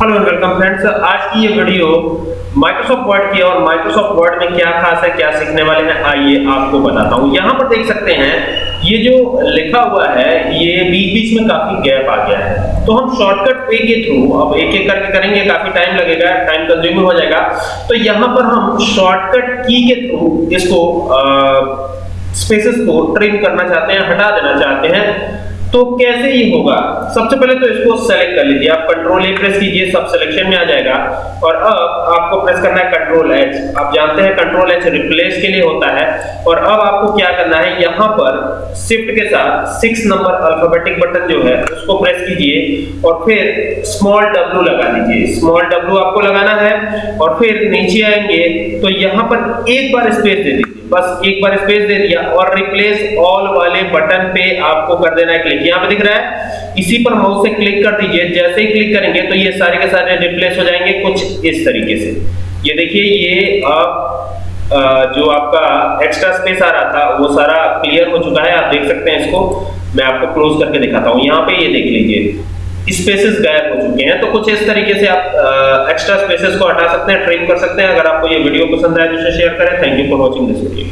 Hello and welcome friends आज की ये वीडियो माइक्रोसॉफ्ट वर्ड की और माइक्रोसॉफ्ट वर्ड में क्या खास है, क्या सीखने वाले हैं, आइए आपको बताता हूँ। यहाँ पर देख सकते हैं, ये जो लिखा हुआ है, ये बीच बीच में काफ़ी गैप आ गया है। तो हम शॉर्टकट पे के थ्रू अब एक एक करके करेंगे, काफ़ी टाइम लगेगा टाइम कंज्यूमिंग हो जाएगा। तो यहाँ पर हम शॉर्टकट की के थ्रू इसको स्पेसेस को ट्रिम करना चाहते हैं, हटा देना चाहते हैं। तो कैसे ये होगा? सबसे पहले तो इसको सेलेक्ट कर लीजिए। आप कंट्रोल ए प्रेस कीजिए, सब सिलेक्शन में आ जाएगा। और अब आपको प्रेस करना है कंट्रोल एच आप जानते हैं कंट्रोल एच रिप्लेस के लिए होता है। और अब आपको क्या करना है? यहाँ पर शिफ्ट के साथ सिक्स नंबर अल्फाबेटिक बटन जो है, उसको प्रेस कीजिए। और फिर स्मॉल डब्ल्यू लगा दीजिए। स्मॉल डब्ल्यू आपको लगाना है। और फिर नीचे आएँगे। तो यहाँ पर एक बार स्पेस दे दीजिए। बस एक बार स्पेस दे दिया और रिप्लेस ऑल वाले बटन पे आपको कर देना है क्लिक यहाँ पे दिख रहा है, इसी पर माउस से क्लिक कर दीजिए। जैसे ही क्लिक करेंगे तो ये सारे के सारे रिप्लेस हो जाएँगे कुछ इस तरीके से। ये देखिए, ये आप जो आपका एक्स्ट्रा स्पेस आ रहा था, वो सारा क्लियर हो चुका है। आप देख सकते हैं इसको। मैं आपको क्लोज करके दिखाता हूँ। यहाँ पे ये देख लीजिए। स्पेसेस गायब हो चुके हैं। तो कुछ इस तरीके से आप एक्स्ट्रा स्पेसेस को हटा सकते हैं ट्रिम कर सकते हैं। अगर आपको ये वीडियो पसंद आए तो शेयर करें। Thank you for watching this video